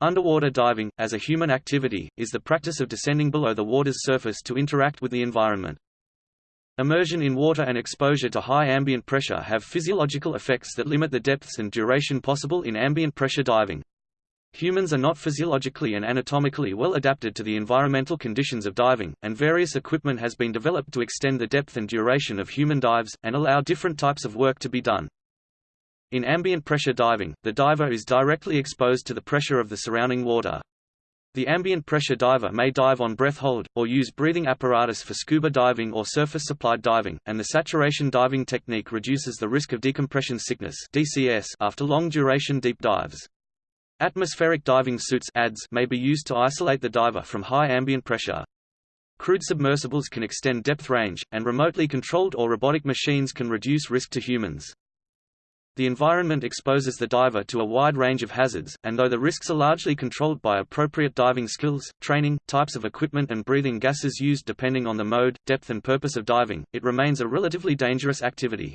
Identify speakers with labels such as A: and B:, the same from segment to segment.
A: Underwater diving, as a human activity, is the practice of descending below the water's surface to interact with the environment. Immersion in water and exposure to high ambient pressure have physiological effects that limit the depths and duration possible in ambient pressure diving. Humans are not physiologically and anatomically well adapted to the environmental conditions of diving, and various equipment has been developed to extend the depth and duration of human dives, and allow different types of work to be done. In ambient pressure diving, the diver is directly exposed to the pressure of the surrounding water. The ambient pressure diver may dive on breath hold, or use breathing apparatus for scuba diving or surface-supplied diving, and the saturation diving technique reduces the risk of decompression sickness DCS after long-duration deep dives. Atmospheric diving suits may be used to isolate the diver from high ambient pressure. Crewed submersibles can extend depth range, and remotely controlled or robotic machines can reduce risk to humans. The environment exposes the diver to a wide range of hazards, and though the risks are largely controlled by appropriate diving skills, training, types of equipment and breathing gases used depending on the mode, depth and purpose of diving, it remains a relatively dangerous activity.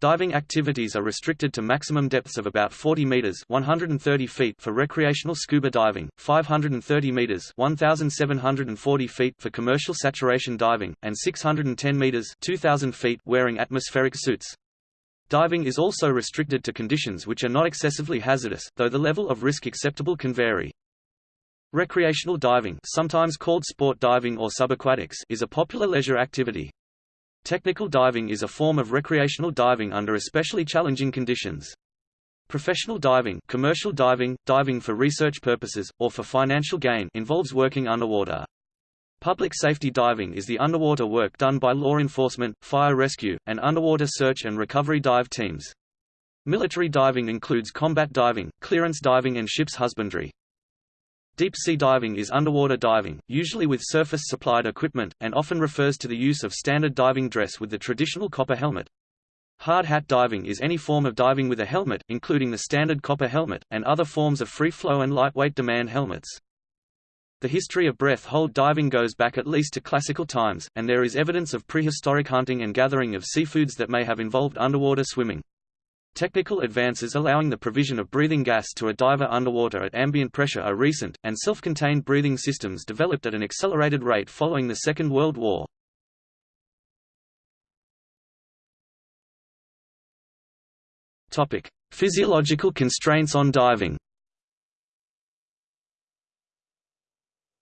A: Diving activities are restricted to maximum depths of about 40 meters (130 feet) for recreational scuba diving, 530 meters (1740 feet) for commercial saturation diving, and 610 meters (2000 feet) wearing atmospheric suits. Diving is also restricted to conditions which are not excessively hazardous, though the level of risk acceptable can vary. Recreational diving sometimes called sport diving or subaquatics is a popular leisure activity. Technical diving is a form of recreational diving under especially challenging conditions. Professional diving, commercial diving, diving for research purposes, or for financial gain involves working underwater. Public safety diving is the underwater work done by law enforcement, fire rescue, and underwater search and recovery dive teams. Military diving includes combat diving, clearance diving and ship's husbandry. Deep sea diving is underwater diving, usually with surface-supplied equipment, and often refers to the use of standard diving dress with the traditional copper helmet. Hard hat diving is any form of diving with a helmet, including the standard copper helmet, and other forms of free-flow and lightweight demand helmets. The history of breath hold diving goes back at least to classical times, and there is evidence of prehistoric hunting and gathering of seafoods that may have involved underwater swimming. Technical advances allowing the provision of breathing gas to a diver underwater at ambient pressure are recent, and self-contained breathing systems developed at an accelerated rate following the Second World War. Physiological constraints on diving.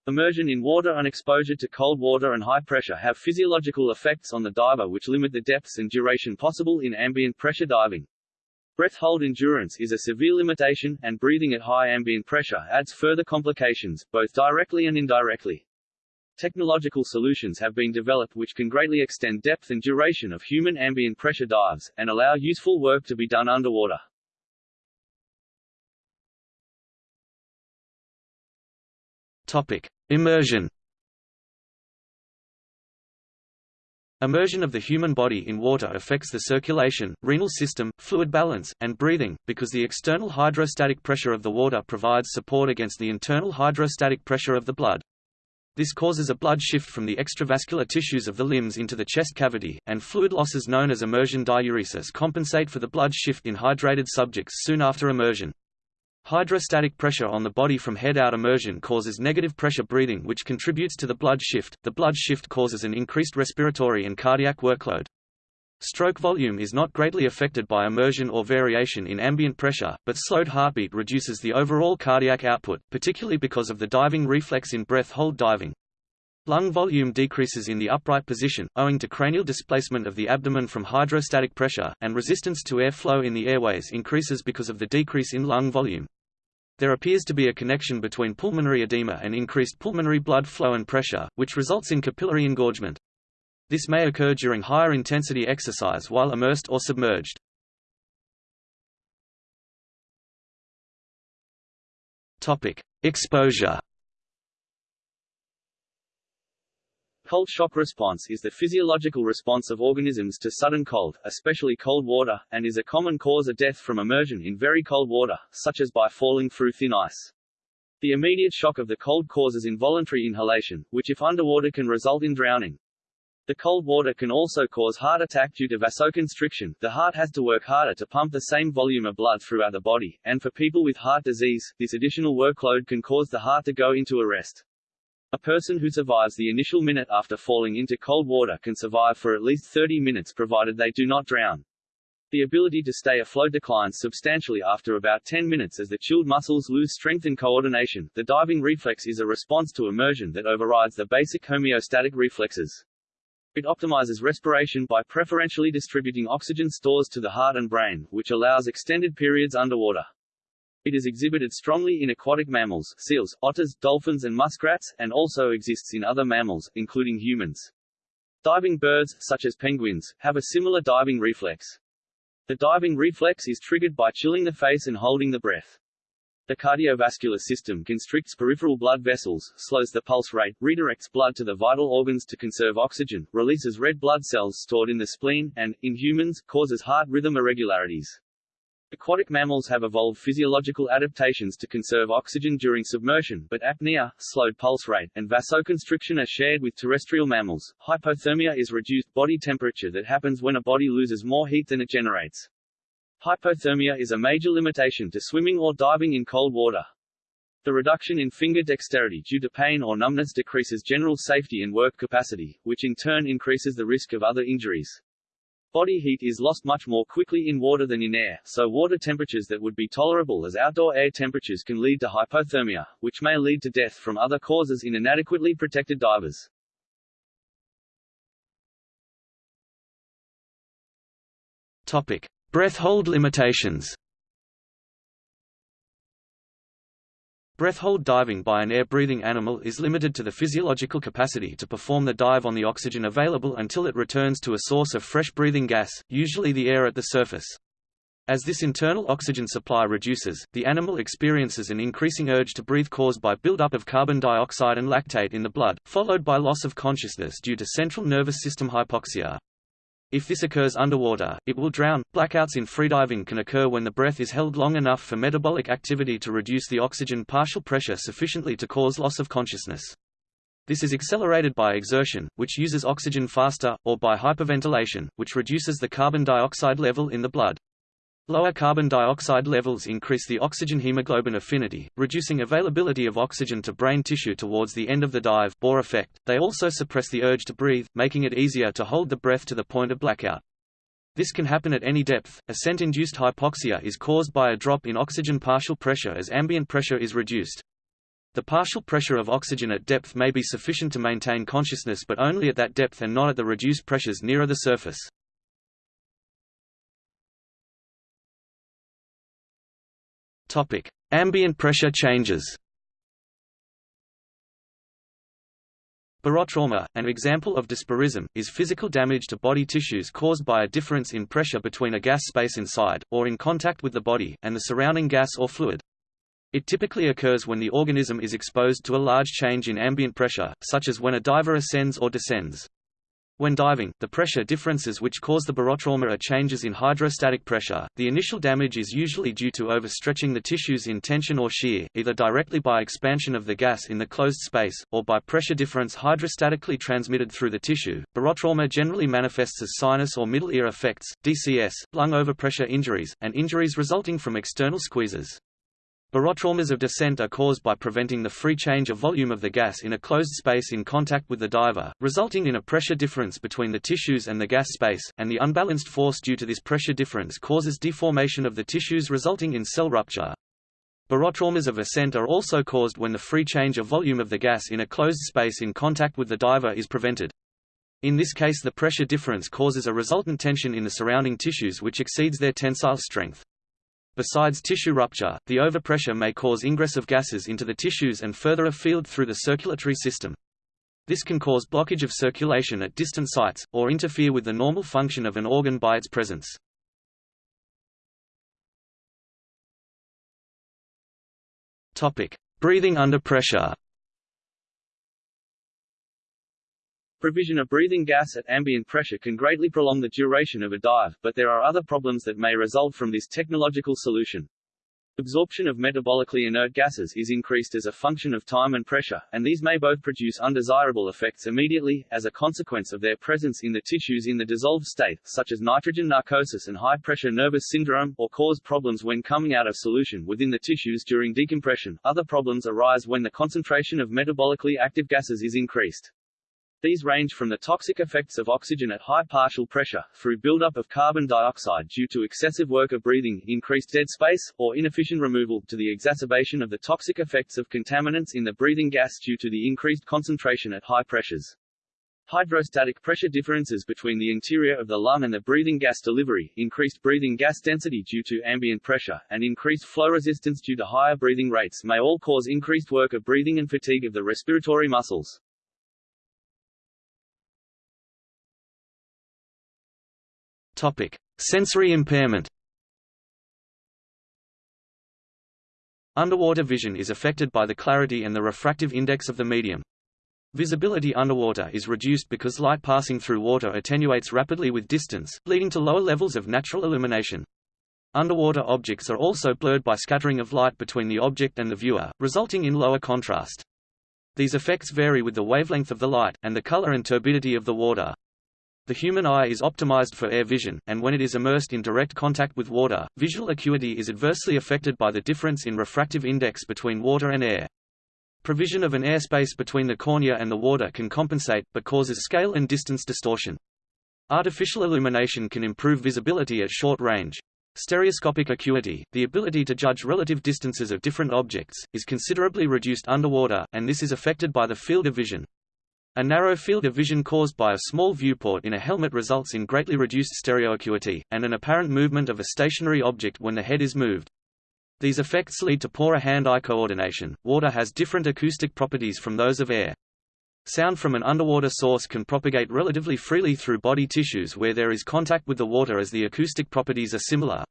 B: Immersion in water and exposure to cold water and high pressure have physiological effects on the diver which limit the depths and duration possible in ambient pressure diving. Breath hold endurance is a severe limitation, and breathing at high ambient pressure adds further complications, both directly and indirectly. Technological solutions have been developed which can greatly extend depth and duration of human ambient pressure dives, and allow useful work to be done underwater.
A: Topic: Immersion. Immersion of the human body in water affects the circulation, renal system, fluid balance, and breathing, because the external hydrostatic pressure of the water provides support against the internal hydrostatic pressure of the blood. This causes a blood shift from the extravascular tissues of the limbs into the chest cavity, and fluid losses known as immersion diuresis compensate for the blood shift in hydrated subjects soon after immersion. Hydrostatic pressure on the body from head-out immersion causes negative pressure breathing which contributes to the blood shift. The blood shift causes an increased respiratory and cardiac workload. Stroke volume is not greatly affected by immersion or variation in ambient pressure, but slowed heartbeat reduces the overall cardiac output, particularly because of the diving reflex in breath-hold diving. Lung volume decreases in the upright position, owing to cranial displacement of the abdomen from hydrostatic pressure, and resistance to air flow in the airways increases because of the decrease in lung volume. There appears to be a connection between pulmonary edema and increased pulmonary blood flow and pressure, which results in capillary engorgement. This may occur during higher intensity exercise while immersed or submerged. Topic: Exposure
B: Cold shock response is the physiological response of organisms to sudden cold, especially cold water, and is a common cause of death from immersion in very cold water, such as by falling through thin ice. The immediate shock of the cold causes involuntary inhalation, which if underwater can result in drowning. The cold water can also cause heart attack due to vasoconstriction. The heart has to work harder to pump the same volume of blood throughout the body, and for people with heart disease, this additional workload can cause the heart to go into arrest. A person who survives the initial minute after falling into cold water can survive for at least 30 minutes provided they do not drown. The ability to stay afloat declines substantially after about 10 minutes as the chilled muscles lose strength and coordination. The diving reflex is a response to immersion that overrides the basic homeostatic reflexes. It optimizes respiration by preferentially distributing oxygen stores to the heart and brain, which allows extended periods underwater. It is exhibited strongly in aquatic mammals seals, otters, dolphins and muskrats, and also exists in other mammals, including humans. Diving birds, such as penguins, have a similar diving reflex. The diving reflex is triggered by chilling the face and holding the breath. The cardiovascular system constricts peripheral blood vessels, slows the pulse rate, redirects blood to the vital organs to conserve oxygen, releases red blood cells stored in the spleen, and, in humans, causes heart rhythm irregularities. Aquatic mammals have evolved physiological adaptations to conserve oxygen during submersion, but apnea, slowed pulse rate, and vasoconstriction are shared with terrestrial mammals. Hypothermia is reduced body temperature that happens when a body loses more heat than it generates. Hypothermia is a major limitation to swimming or diving in cold water. The reduction in finger dexterity due to pain or numbness decreases general safety and work capacity, which in turn increases the risk of other injuries. Body heat is lost much more quickly in water than in air, so water temperatures that would be tolerable as outdoor air temperatures can lead to hypothermia, which may lead to death from other causes in inadequately protected divers.
A: Topic: Breath hold limitations. Breath hold diving by an air-breathing animal is limited to the physiological capacity to perform the dive on the oxygen available until it returns to a source of fresh breathing gas, usually the air at the surface. As this internal oxygen supply reduces, the animal experiences an increasing urge to breathe caused by buildup of carbon dioxide and lactate in the blood, followed by loss of consciousness due to central nervous system hypoxia. If this occurs underwater, it will drown. Blackouts in freediving can occur when the breath is held long enough for metabolic activity to reduce the oxygen partial pressure sufficiently to cause loss of consciousness. This is accelerated by exertion, which uses oxygen faster, or by hyperventilation, which reduces the carbon dioxide level in the blood. Lower carbon dioxide levels increase the oxygen hemoglobin affinity, reducing availability of oxygen to brain tissue towards the end of the dive Bohr effect. They also suppress the urge to breathe, making it easier to hold the breath to the point of blackout. This can happen at any depth. Ascent-induced hypoxia is caused by a drop in oxygen partial pressure as ambient pressure is reduced. The partial pressure of oxygen at depth may be sufficient to maintain consciousness but only at that depth and not at the reduced pressures nearer the surface. Topic: Ambient pressure changes. Barotrauma, an example of dysbarism, is physical damage to body tissues caused by a difference in pressure between a gas space inside, or in contact with the body, and the surrounding gas or fluid. It typically occurs when the organism is exposed to a large change in ambient pressure, such as when a diver ascends or descends. When diving, the pressure differences which cause the barotrauma are changes in hydrostatic pressure. The initial damage is usually due to overstretching the tissues in tension or shear, either directly by expansion of the gas in the closed space, or by pressure difference hydrostatically transmitted through the tissue. Barotrauma generally manifests as sinus or middle ear effects, DCS, lung overpressure injuries, and injuries resulting from external squeezes. Barotraumas of descent are caused by preventing the free change of volume of the gas in a closed space in contact with the diver, resulting in a pressure difference between the tissues and the gas space, and the unbalanced force due to this pressure difference causes deformation of the tissues resulting in cell rupture. Barotraumas of ascent are also caused when the free change of volume of the gas in a closed space in contact with the diver is prevented. In this case the pressure difference causes a resultant tension in the surrounding tissues which exceeds their tensile strength. Besides tissue rupture, the overpressure may cause ingress of gases into the tissues and further afield through the circulatory system. This can cause blockage of circulation at distant sites, or interfere with the normal function of an organ by its presence. Breathing under pressure
B: Provision of breathing gas at ambient pressure can greatly prolong the duration of a dive, but there are other problems that may result from this technological solution. Absorption of metabolically inert gases is increased as a function of time and pressure, and these may both produce undesirable effects immediately, as a consequence of their presence in the tissues in the dissolved state, such as nitrogen narcosis and high-pressure nervous syndrome, or cause problems when coming out of solution within the tissues during decompression. Other problems arise when the concentration of metabolically active gases is increased. These range from the toxic effects of oxygen at high partial pressure, through buildup of carbon dioxide due to excessive work of breathing, increased dead space, or inefficient removal, to the exacerbation of the toxic effects of contaminants in the breathing gas due to the increased concentration at high pressures. Hydrostatic pressure differences between the interior of the lung and the breathing gas delivery, increased breathing gas density due to ambient pressure, and increased flow resistance due to higher breathing rates may all cause increased work of breathing and fatigue of the respiratory muscles.
A: Topic: Sensory impairment. Underwater vision is affected by the clarity and the refractive index of the medium. Visibility underwater is reduced because light passing through water attenuates rapidly with distance, leading to lower levels of natural illumination. Underwater objects are also blurred by scattering of light between the object and the viewer, resulting in lower contrast. These effects vary with the wavelength of the light, and the color and turbidity of the water. The human eye is optimized for air vision, and when it is immersed in direct contact with water, visual acuity is adversely affected by the difference in refractive index between water and air. Provision of an airspace between the cornea and the water can compensate, but causes scale and distance distortion. Artificial illumination can improve visibility at short range. Stereoscopic acuity, the ability to judge relative distances of different objects, is considerably reduced underwater, and this is affected by the field of vision. A narrow field of vision caused by a small viewport in a helmet results in greatly reduced stereoacuity, and an apparent movement of a stationary object when the head is moved. These effects lead to poorer hand-eye coordination. Water has different acoustic properties from those of air. Sound from an underwater source can propagate relatively freely through body tissues where there is contact with the water as the acoustic properties are similar.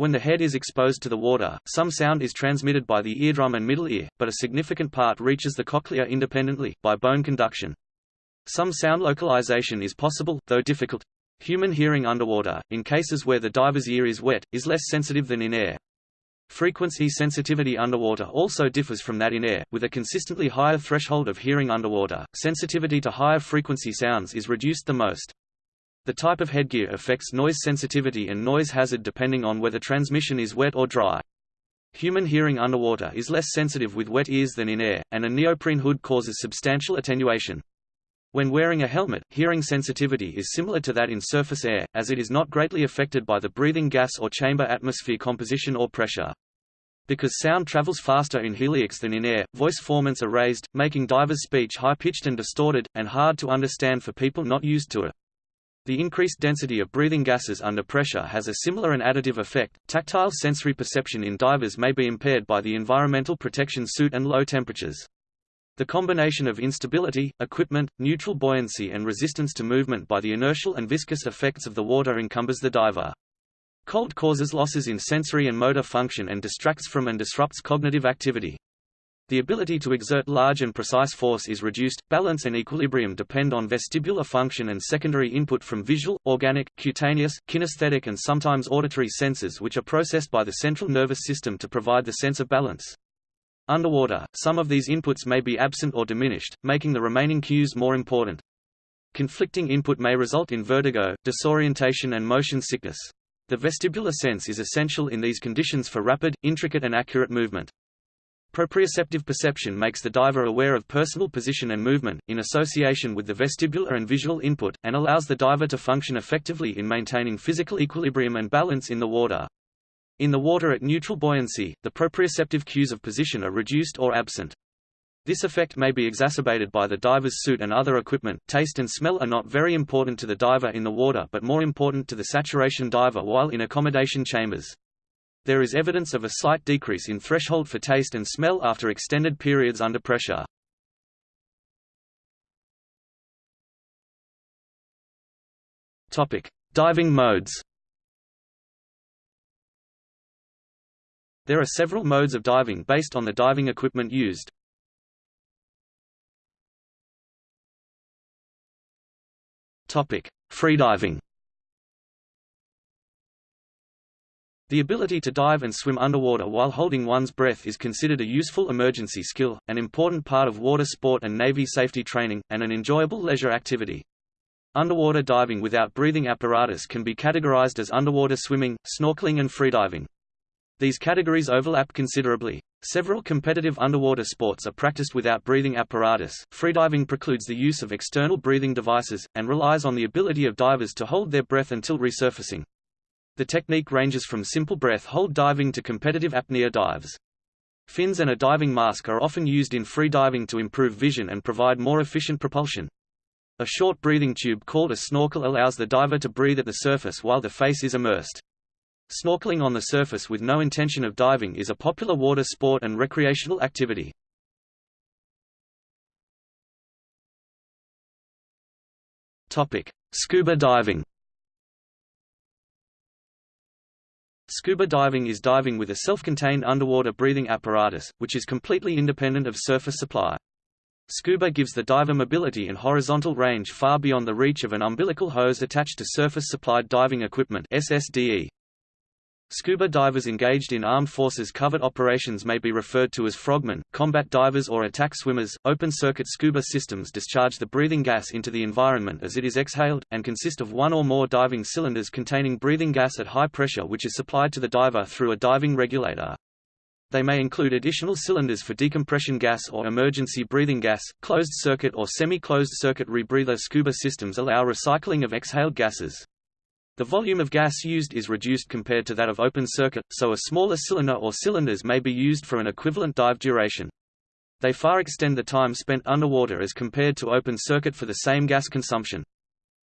A: When the head is exposed to the water, some sound is transmitted by the eardrum and middle ear, but a significant part reaches the cochlea independently, by bone conduction. Some sound localization is possible, though difficult. Human hearing underwater, in cases where the diver's ear is wet, is less sensitive than in air. Frequency sensitivity underwater also differs from that in air, with a consistently higher threshold of hearing underwater. Sensitivity to higher frequency sounds is reduced the most. The type of headgear affects noise sensitivity and noise hazard depending on whether transmission is wet or dry. Human hearing underwater is less sensitive with wet ears than in air, and a neoprene hood causes substantial attenuation. When wearing a helmet, hearing sensitivity is similar to that in surface air, as it is not greatly affected by the breathing gas or chamber atmosphere composition or pressure. Because sound travels faster in heliox than in air, voice formants are raised, making divers' speech high-pitched and distorted, and hard to understand for people not used to it. The increased density of breathing gases under pressure has a similar and additive effect. Tactile sensory perception in divers may be impaired by the environmental protection suit and low temperatures. The combination of instability, equipment, neutral buoyancy and resistance to movement by the inertial and viscous effects of the water encumbers the diver. Cold causes losses in sensory and motor function and distracts from and disrupts cognitive activity. The ability to exert large and precise force is reduced. Balance and equilibrium depend on vestibular function and secondary input from visual, organic, cutaneous, kinesthetic and sometimes auditory senses which are processed by the central nervous system to provide the sense of balance. Underwater, some of these inputs may be absent or diminished, making the remaining cues more important. Conflicting input may result in vertigo, disorientation and motion sickness. The vestibular sense is essential in these conditions for rapid, intricate and accurate movement. Proprioceptive perception makes the diver aware of personal position and movement, in association with the vestibular and visual input, and allows the diver to function effectively in maintaining physical equilibrium and balance in the water. In the water at neutral buoyancy, the proprioceptive cues of position are reduced or absent. This effect may be exacerbated by the diver's suit and other equipment. Taste and smell are not very important to the diver in the water but more important to the saturation diver while in accommodation chambers. There is evidence of a slight decrease in threshold for taste and smell after extended periods under pressure. Topic: Diving modes. There are several modes of diving based on the diving equipment used. Topic: Freediving. The ability to dive and swim underwater while holding one's breath is considered a useful emergency skill, an important part of water sport and Navy safety training, and an enjoyable leisure activity. Underwater diving without breathing apparatus can be categorized as underwater swimming, snorkeling and freediving. These categories overlap considerably. Several competitive underwater sports are practiced without breathing apparatus. Freediving precludes the use of external breathing devices, and relies on the ability of divers to hold their breath until resurfacing. The technique ranges from simple breath hold diving to competitive apnea dives. Fins and a diving mask are often used in free diving to improve vision and provide more efficient propulsion. A short breathing tube called a snorkel allows the diver to breathe at the surface while the face is immersed. Snorkeling on the surface with no intention of diving is a popular water sport and recreational activity. Topic: Scuba diving Scuba diving is diving with a self-contained underwater breathing apparatus, which is completely independent of surface supply. Scuba gives the diver mobility and horizontal range far beyond the reach of an umbilical hose attached to surface-supplied diving equipment SSDE. Scuba divers engaged in armed forces covert operations may be referred to as frogmen, combat divers or attack swimmers. Open-circuit scuba systems discharge the breathing gas into the environment as it is exhaled, and consist of one or more diving cylinders containing breathing gas at high pressure which is supplied to the diver through a diving regulator. They may include additional cylinders for decompression gas or emergency breathing gas. Closed circuit or semi-closed circuit rebreather scuba systems allow recycling of exhaled gases. The volume of gas used is reduced compared to that of open circuit, so a smaller cylinder or cylinders may be used for an equivalent dive duration. They far extend the time spent underwater as compared to open circuit for the same gas consumption.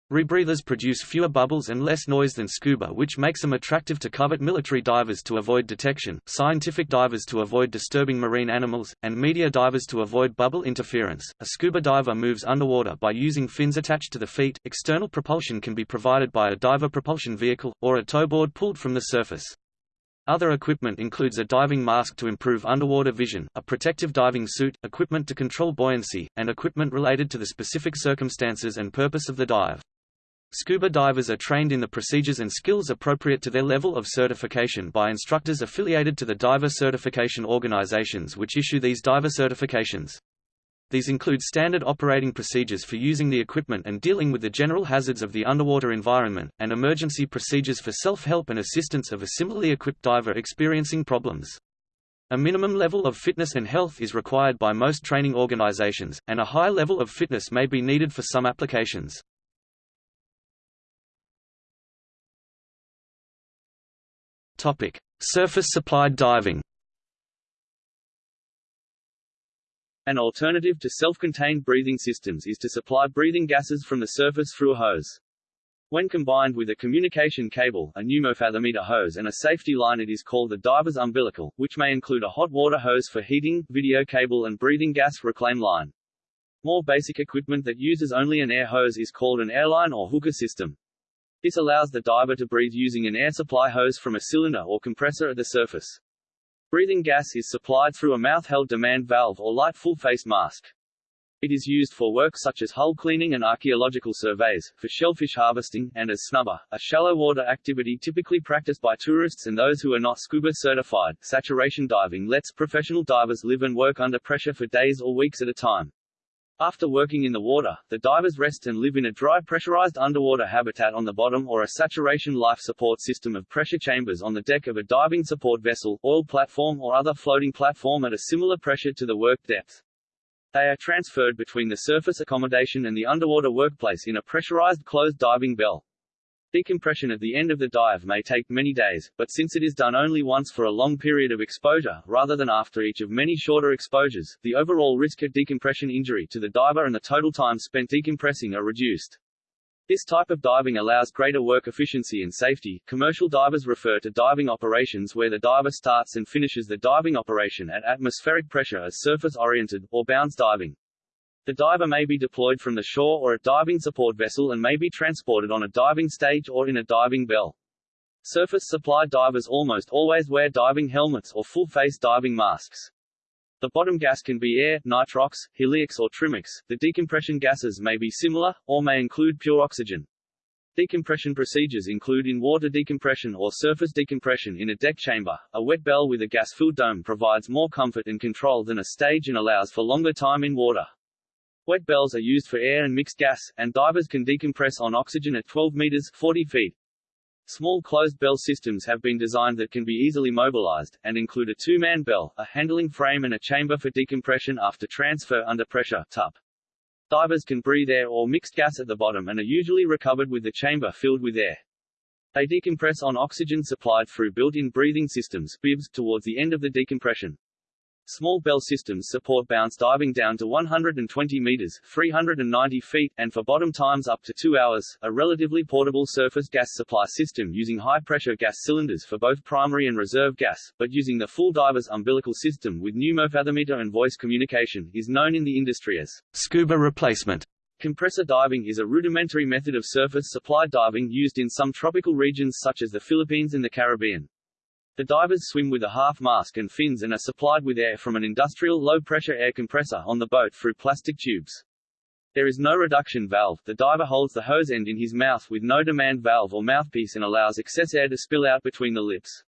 A: Rebreathers produce fewer bubbles and less noise than scuba which makes them attractive to covert military divers to avoid detection, scientific divers to avoid disturbing marine animals, and media divers to avoid bubble interference. A scuba diver moves underwater by using fins attached to the feet. External propulsion can be provided by a diver propulsion vehicle, or a towboard pulled from the surface. Other equipment includes a diving mask to improve underwater vision, a protective diving suit, equipment to control buoyancy, and equipment related to the specific circumstances and purpose of the dive. Scuba divers are trained in the procedures and skills appropriate to their level of certification by instructors affiliated to the diver certification organizations which issue these diver certifications. These include standard operating procedures for using the equipment and dealing with the general hazards of the underwater environment, and emergency procedures for self-help and assistance of a similarly equipped diver experiencing problems. A minimum level of fitness and health is required by most training organizations, and a high level of fitness may be needed for some applications. Topic: Surface-supplied diving.
B: An alternative to self-contained breathing systems is to supply breathing gases from the surface through a hose. When combined with a communication cable, a pneumofathometer hose and a safety line it is called the diver's umbilical, which may include a hot water hose for heating, video cable and breathing gas reclaim line. More basic equipment that uses only an air hose is called an airline or hooker system. This allows the diver to breathe using an air supply hose from a cylinder or compressor at the surface. Breathing gas is supplied through a mouth-held demand valve or light full-face mask. It is used for work such as hull cleaning and archaeological surveys, for shellfish harvesting, and as snuba, a shallow water activity typically practiced by tourists and those who are not scuba certified. Saturation diving lets professional divers live and work under pressure for days or weeks at a time. After working in the water, the divers rest and live in a dry pressurized underwater habitat on the bottom or a saturation life support system of pressure chambers on the deck of a diving support vessel, oil platform or other floating platform at a similar pressure to the work depth. They are transferred between the surface accommodation and the underwater workplace in a pressurized closed diving bell. Decompression at the end of the dive may take many days, but since it is done only once for a long period of exposure, rather than after each of many shorter exposures, the overall risk of decompression injury to the diver and the total time spent decompressing are reduced. This type of diving allows greater work efficiency and safety. Commercial divers refer to diving operations where the diver starts and finishes the diving operation at atmospheric pressure as surface-oriented, or bounce diving. The diver may be deployed from the shore or a diving support vessel and may be transported on a diving stage or in a diving bell. Surface supply divers almost always wear diving helmets or full-face diving masks. The bottom gas can be air, nitrox, heliox or trimix. The decompression gases may be similar, or may include pure oxygen. Decompression procedures include in-water decompression or surface decompression in a deck chamber. A wet bell with a gas-filled dome provides more comfort and control than a stage and allows for longer time in water. Wet bells are used for air and mixed gas, and divers can decompress on oxygen at 12 meters 40 feet. Small closed bell systems have been designed that can be easily mobilized, and include a two-man bell, a handling frame and a chamber for decompression after transfer under pressure TUP. Divers can breathe air or mixed gas at the bottom and are usually recovered with the chamber filled with air. They decompress on oxygen supplied through built-in breathing systems BIBS, towards the end of the decompression. Small bell systems support bounce diving down to 120 meters 390 feet, and for bottom times up to 2 hours, a relatively portable surface gas supply system using high-pressure gas cylinders for both primary and reserve gas, but using the full diver's umbilical system with pneumofathometer and voice communication, is known in the industry as
A: scuba replacement.
B: Compressor diving is a rudimentary method of surface supply diving used in some tropical regions such as the Philippines and the Caribbean. The divers swim with a half mask and fins and are supplied with air from an industrial low-pressure air compressor on the boat through plastic tubes. There is no reduction valve, the diver holds the hose end in his mouth with no demand valve or mouthpiece and allows excess air to spill out between the lips.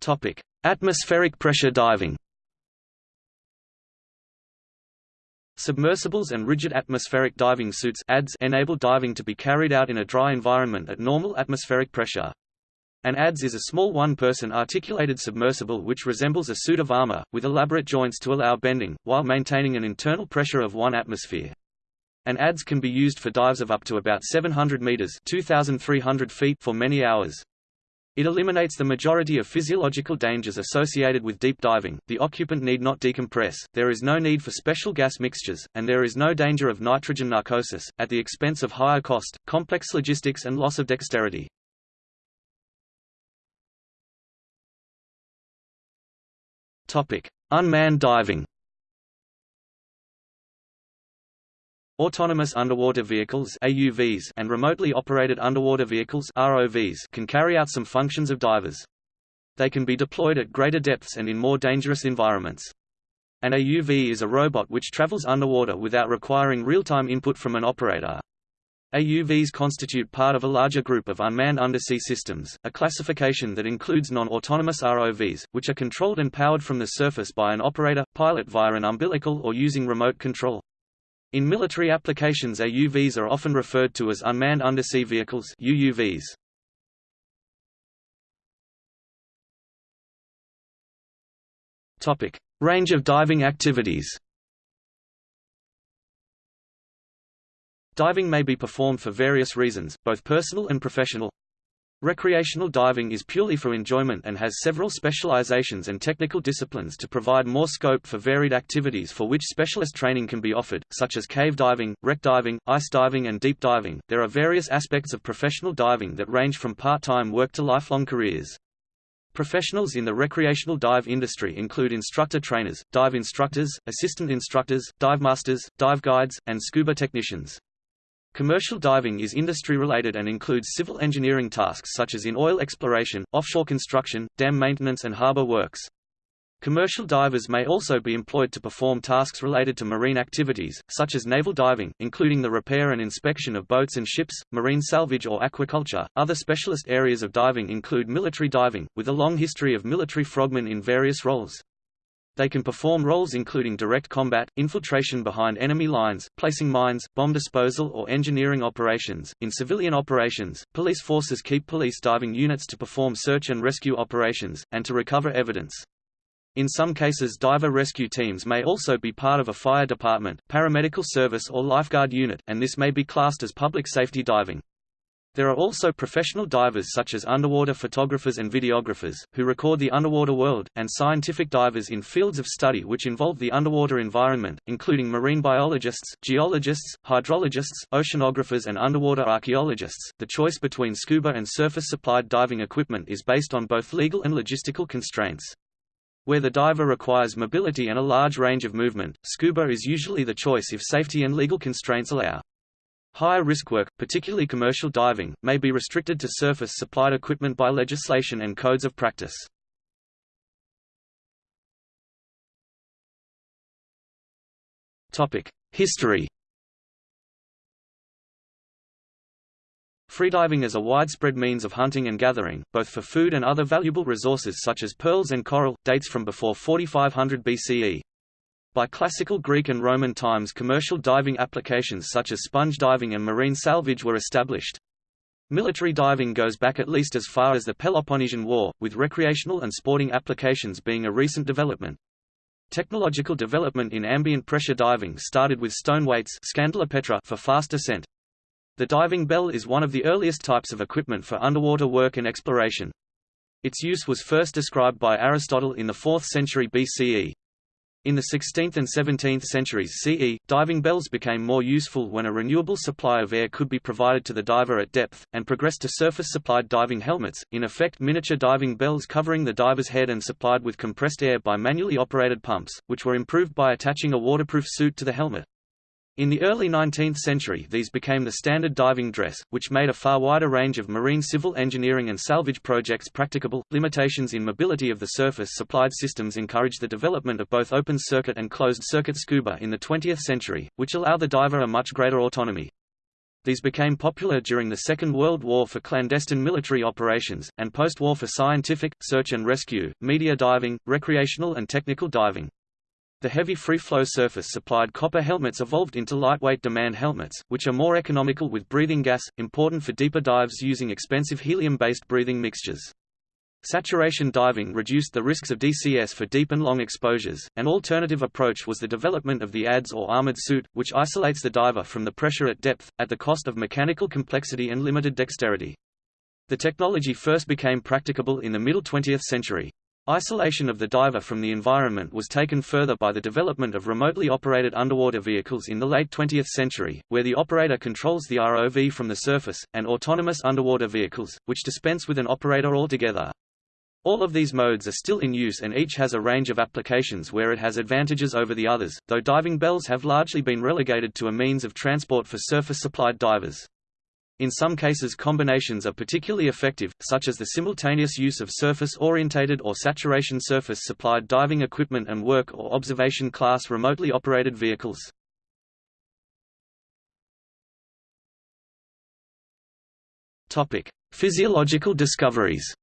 A: Topic: Atmospheric pressure diving. Submersibles and rigid atmospheric diving suits ADS enable diving to be carried out in a dry environment at normal atmospheric pressure. An ADS is a small one-person articulated submersible which resembles a suit of armor, with elaborate joints to allow bending, while maintaining an internal pressure of 1 atmosphere. An ADS can be used for dives of up to about 700 meters 2,300 feet for many hours. It eliminates the majority of physiological dangers associated with deep diving, the occupant need not decompress, there is no need for special gas mixtures, and there is no danger of nitrogen narcosis, at the expense of higher cost, complex logistics and loss of dexterity. Unmanned diving Autonomous underwater vehicles AUVs and remotely operated underwater vehicles ROVs can carry out some functions of divers. They can be deployed at greater depths and in more dangerous environments. An AUV is a robot which travels underwater without requiring real-time input from an operator. AUVs constitute part of a larger group of unmanned undersea systems, a classification that includes non-autonomous ROVs, which are controlled and powered from the surface by an operator, pilot via an umbilical or using remote control. In military applications AUVs are often referred to as unmanned undersea vehicles UUVs. Topic: Range of diving activities. Diving may be performed for various reasons, both personal and professional. Recreational diving is purely for enjoyment and has several specializations and technical disciplines to provide more scope for varied activities for which specialist training can be offered, such as cave diving, wreck diving, ice diving, and deep diving. There are various aspects of professional diving that range from part time work to lifelong careers. Professionals in the recreational dive industry include instructor trainers, dive instructors, assistant instructors, dive masters, dive guides, and scuba technicians. Commercial diving is industry-related and includes civil engineering tasks such as in oil exploration, offshore construction, dam maintenance and harbor works. Commercial divers may also be employed to perform tasks related to marine activities, such as naval diving, including the repair and inspection of boats and ships, marine salvage or aquaculture. Other specialist areas of diving include military diving, with a long history of military frogmen in various roles. They can perform roles including direct combat, infiltration behind enemy lines, placing mines, bomb disposal or engineering operations. In civilian operations, police forces keep police diving units to perform search and rescue operations, and to recover evidence. In some cases diver rescue teams may also be part of a fire department, paramedical service or lifeguard unit, and this may be classed as public safety diving. There are also professional divers such as underwater photographers and videographers, who record the underwater world, and scientific divers in fields of study which involve the underwater environment, including marine biologists, geologists, hydrologists, oceanographers and underwater archaeologists. The choice between scuba and surface-supplied diving equipment is based on both legal and logistical constraints. Where the diver requires mobility and a large range of movement, scuba is usually the choice if safety and legal constraints allow. Higher risk work, particularly commercial diving, may be restricted to surface-supplied equipment by legislation and codes of practice. History Freediving is a widespread means of hunting and gathering, both for food and other valuable resources such as pearls and coral, dates from before 4500 BCE. By classical Greek and Roman times commercial diving applications such as sponge diving and marine salvage were established. Military diving goes back at least as far as the Peloponnesian War, with recreational and sporting applications being a recent development. Technological development in ambient pressure diving started with stone weights for fast descent. The diving bell is one of the earliest types of equipment for underwater work and exploration. Its use was first described by Aristotle in the 4th century BCE. In the 16th and 17th centuries CE, diving bells became more useful when a renewable supply of air could be provided to the diver at depth, and progressed to surface-supplied diving helmets, in effect miniature diving bells covering the diver's head and supplied with compressed air by manually operated pumps, which were improved by attaching a waterproof suit to the helmet. In the early 19th century these became the standard diving dress, which made a far wider range of marine civil engineering and salvage projects practicable. Limitations in mobility of the surface-supplied systems encouraged the development of both open-circuit and closed-circuit scuba in the 20th century, which allow the diver a much greater autonomy. These became popular during the Second World War for clandestine military operations, and post-war for scientific, search and rescue, media diving, recreational and technical diving. The heavy free-flow surface-supplied copper helmets evolved into lightweight demand helmets, which are more economical with breathing gas, important for deeper dives using expensive helium-based breathing mixtures. Saturation diving reduced the risks of DCS for deep and long exposures. An alternative approach was the development of the ADS or armored suit, which isolates the diver from the pressure at depth, at the cost of mechanical complexity and limited dexterity. The technology first became practicable in the middle 20th century. Isolation of the diver from the environment was taken further by the development of remotely operated underwater vehicles in the late 20th century, where the operator controls the ROV from the surface, and autonomous underwater vehicles, which dispense with an operator altogether. All of these modes are still in use and each has a range of applications where it has advantages over the others, though diving bells have largely been relegated to a means of transport for surface-supplied divers. In some cases combinations are particularly effective, such as the simultaneous use of surface-orientated or saturation surface-supplied diving equipment and work or observation-class remotely operated vehicles. Physiological discoveries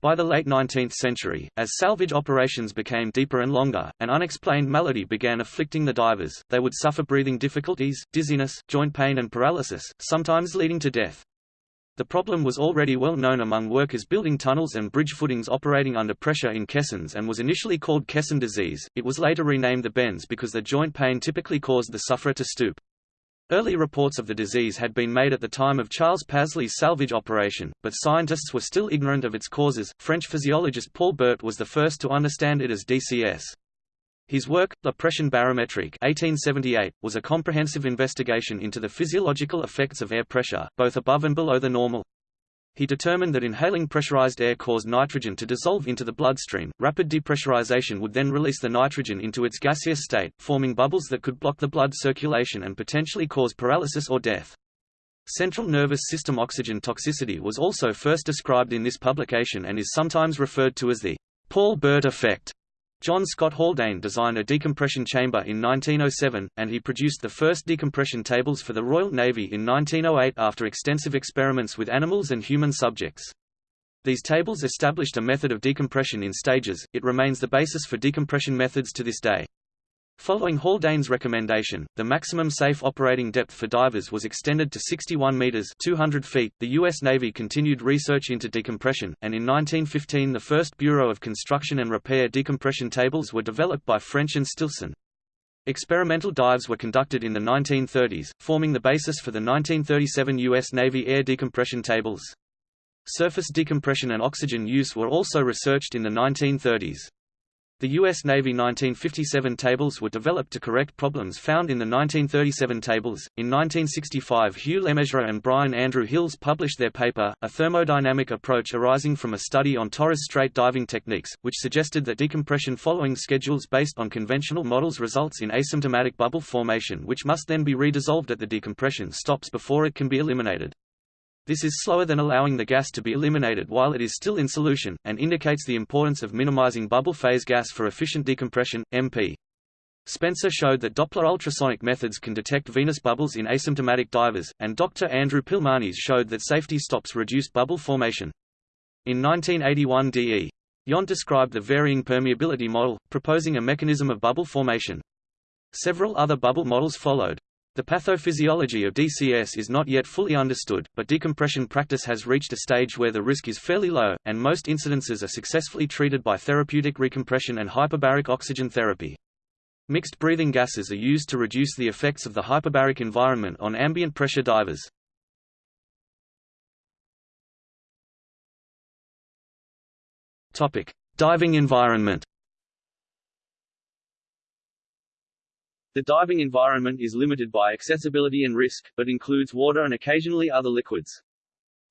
A: By the late 19th century, as salvage operations became deeper and longer, an unexplained malady began afflicting the divers, they would suffer breathing difficulties, dizziness, joint pain and paralysis, sometimes leading to death. The problem was already well known among workers building tunnels and bridge footings operating under pressure in caissons and was initially called caisson disease, it was later renamed the bends because the joint pain typically caused the sufferer to stoop. Early reports of the disease had been made at the time of Charles Pasley's salvage operation, but scientists were still ignorant of its causes. French physiologist Paul Bert was the first to understand it as DCS. His work, La Pression barométrique 1878, was a comprehensive investigation into the physiological effects of air pressure, both above and below the normal. He determined that inhaling pressurized air caused nitrogen to dissolve into the bloodstream. Rapid depressurization would then release the nitrogen into its gaseous state, forming bubbles that could block the blood circulation and potentially cause paralysis or death. Central nervous system oxygen toxicity was also first described in this publication and is sometimes referred to as the Paul Bert effect. John Scott Haldane designed a decompression chamber in 1907, and he produced the first decompression tables for the Royal Navy in 1908 after extensive experiments with animals and human subjects. These tables established a method of decompression in stages, it remains the basis for decompression methods to this day. Following Haldane's recommendation, the maximum safe operating depth for divers was extended to 61 meters (200 feet). The U.S. Navy continued research into decompression, and in 1915 the first Bureau of Construction and Repair decompression tables were developed by French and Stilson. Experimental dives were conducted in the 1930s, forming the basis for the 1937 U.S. Navy air decompression tables. Surface decompression and oxygen use were also researched in the 1930s. The U.S. Navy 1957 tables were developed to correct problems found in the 1937 tables. In 1965, Hugh LeMessurier and Brian Andrew Hills published their paper, A Thermodynamic Approach Arising from a Study on Torres Strait Diving Techniques, which suggested that decompression following schedules based on conventional models results in asymptomatic bubble formation which must then be redissolved at the decompression stops before it can be eliminated. This is slower than allowing the gas to be eliminated while it is still in solution, and indicates the importance of minimizing bubble phase gas for efficient decompression, MP. Spencer showed that Doppler ultrasonic methods can detect venous bubbles in asymptomatic divers, and Dr. Andrew Pilmanis showed that safety stops reduced bubble formation. In 1981 D.E. Yount described the varying permeability model, proposing a mechanism of bubble formation. Several other bubble models followed. The pathophysiology of DCS is not yet fully understood, but decompression practice has reached a stage where the risk is fairly low, and most incidences are successfully treated by therapeutic recompression and hyperbaric oxygen therapy. Mixed breathing gases are used to reduce the effects of the hyperbaric environment on ambient pressure divers. Diving environment.
B: The diving environment is limited by accessibility and risk, but includes water and occasionally other liquids.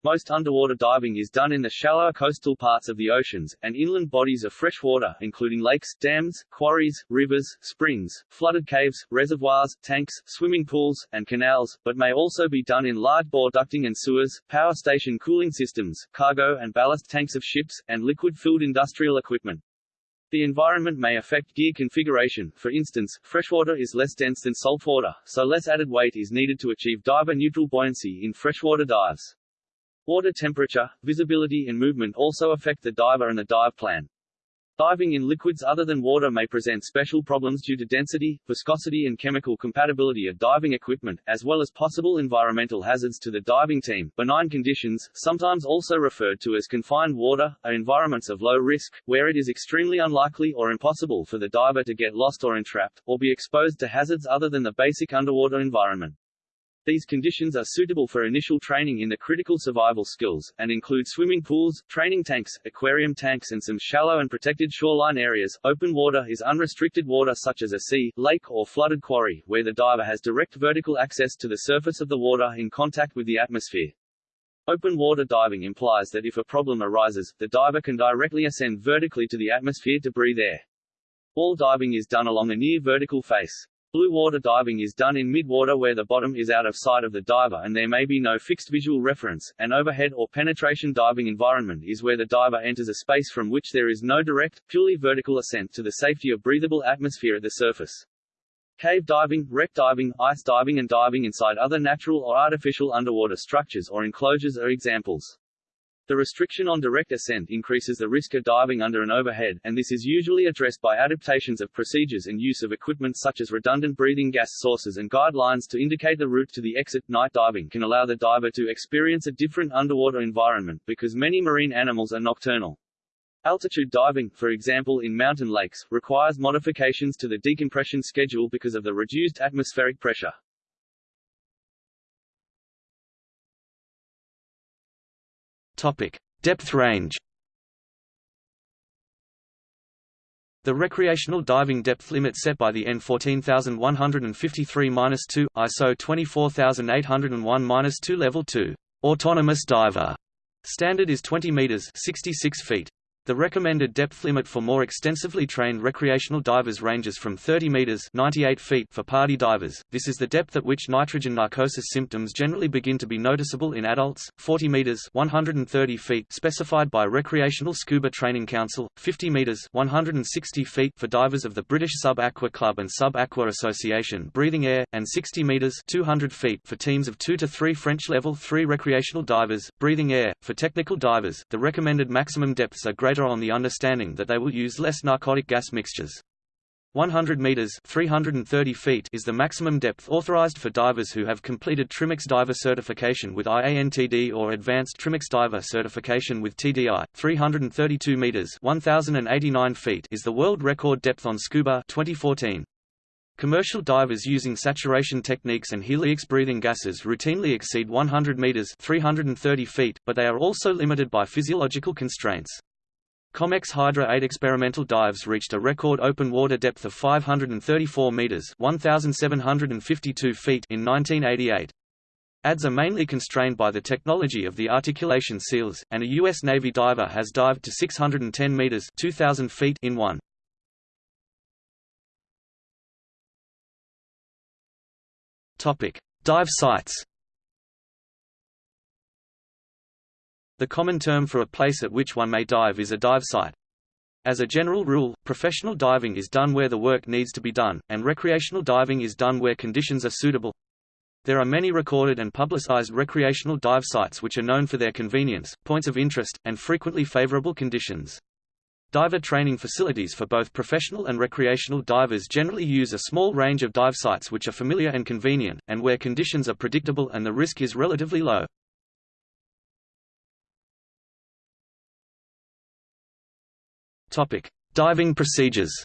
B: Most underwater diving is done in the shallower coastal parts of the oceans, and inland bodies of fresh water including lakes, dams, quarries, rivers, springs, flooded caves, reservoirs, tanks, swimming pools, and canals, but may also be done in large bore ducting and sewers, power station cooling systems, cargo and ballast tanks of ships, and liquid-filled industrial equipment. The environment may affect gear configuration, for instance, freshwater is less dense than saltwater, so less added weight is needed to achieve diver-neutral buoyancy in freshwater dives. Water temperature, visibility and movement also affect the diver and the dive plan. Diving in liquids other than water may present special problems due to density, viscosity and chemical compatibility of diving equipment, as well as possible environmental hazards to the diving team. Benign conditions, sometimes also referred to as confined water, are environments of low risk, where it is extremely unlikely or impossible for the diver to get lost or entrapped, or be exposed to hazards other than the basic underwater environment. These conditions are suitable for initial training in the critical survival skills, and include swimming pools, training tanks, aquarium tanks and some shallow and protected shoreline areas. Open water is unrestricted water such as a sea, lake or flooded quarry, where the diver has direct vertical access to the surface of the water in contact with the atmosphere. Open water diving implies that if a problem arises, the diver can directly ascend vertically to the atmosphere to breathe air. All diving is done along a near vertical face. Blue water diving is done in mid-water where the bottom is out of sight of the diver and there may be no fixed visual reference. An overhead or penetration diving environment is where the diver enters a space from which there is no direct, purely vertical ascent to the safety of breathable atmosphere at the surface. Cave diving, wreck diving, ice diving and diving inside other natural or artificial underwater structures or enclosures are examples. The restriction on direct ascent increases the risk of diving under an overhead, and this is usually addressed by adaptations of procedures and use of equipment such as redundant breathing gas sources and guidelines to indicate the route to the exit. Night diving can allow the diver to experience a different underwater environment because many marine animals are nocturnal. Altitude diving, for example in mountain lakes, requires modifications to the decompression schedule because of the reduced atmospheric pressure.
A: Topic: Depth range. The recreational diving depth limit set by the N14153-2 ISO 24801-2 Level 2 autonomous diver standard is 20 meters 66 feet. The recommended depth limit for more extensively trained recreational divers ranges from 30 meters (98 feet) for PADI divers. This is the depth at which nitrogen narcosis symptoms generally begin to be noticeable in adults. 40 meters (130 feet) specified by Recreational Scuba Training Council, 50 meters (160 feet) for divers of the British Sub Aqua Club and Sub Aqua Association Breathing Air, and 60 meters (200 feet) for teams of 2 to 3 French Level 3 recreational divers Breathing Air. For technical divers, the recommended maximum depths are greater on the understanding that they will use less narcotic gas mixtures. 100 meters (330 feet) is the maximum depth authorized for divers who have completed Trimix diver certification with IANTD or advanced Trimix diver certification with TDI. 332 meters (1089 feet) is the world record depth on scuba 2014. Commercial divers using saturation techniques and heliox breathing gases routinely exceed 100 meters (330 feet), but they are also limited by physiological constraints. Comex Hydra 8 experimental dives reached a record open water depth of 534 meters (1752 feet) in 1988. ADS are mainly constrained by the technology of the articulation seals, and a U.S. Navy diver has dived to 610 meters (2000 feet) in one. Topic: Dive sites. The common term for a place at which one may dive is a dive site. As a general rule, professional diving is done where the work needs to be done, and recreational diving is done where conditions are suitable. There are many recorded and publicized recreational dive sites which are known for their convenience, points of interest, and frequently favorable conditions. Diver training facilities for both professional and recreational divers generally use a small range of dive sites which are familiar and convenient, and where conditions are predictable and the risk is relatively low. Diving procedures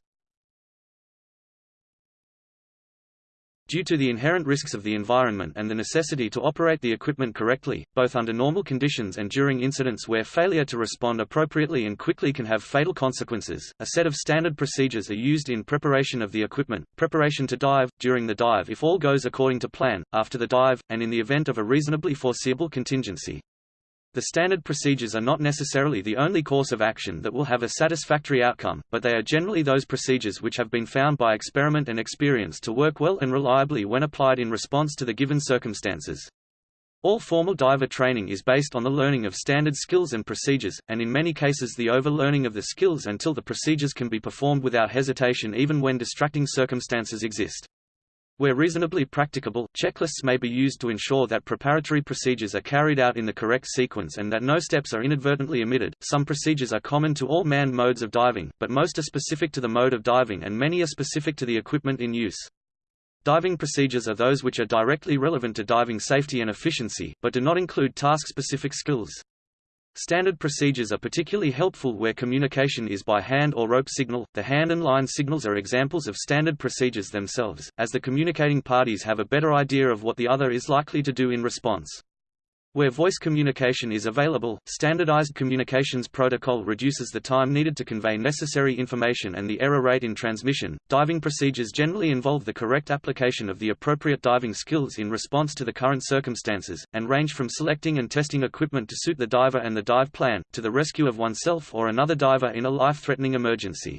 A: Due to the inherent risks of the environment and the necessity to operate the equipment correctly, both under normal conditions and during incidents where failure to respond appropriately and quickly can have fatal consequences, a set of standard procedures are used in preparation of the equipment, preparation to dive, during the dive if all goes according to plan, after the dive, and in the event of a reasonably foreseeable contingency. The standard procedures are not necessarily the only course of action that will have a satisfactory outcome, but they are generally those procedures which have been found by experiment and experience to work well and reliably when applied in response to the given circumstances. All formal diver training is based on the learning of standard skills and procedures, and in many cases the over-learning of the skills until the procedures can be performed without hesitation even when distracting circumstances exist. Where reasonably practicable, checklists may be used to ensure that preparatory procedures are carried out in the correct sequence and that no steps are inadvertently omitted. Some procedures are common to all manned modes of diving, but most are specific to the mode of diving and many are specific to the equipment in use. Diving procedures are those which are directly relevant to diving safety and efficiency, but do not include task-specific skills. Standard procedures are particularly helpful where communication is by hand or rope signal. The hand and line signals are examples of standard procedures themselves, as the communicating parties have a better idea of what the other is likely to do in response. Where voice communication is available, standardized communications protocol reduces the time needed to convey necessary information and the error rate in transmission. Diving procedures generally involve the correct application of the appropriate diving skills in response to the current circumstances, and range from selecting and testing equipment to suit the diver and the dive plan, to the rescue of oneself or another diver in a life-threatening emergency.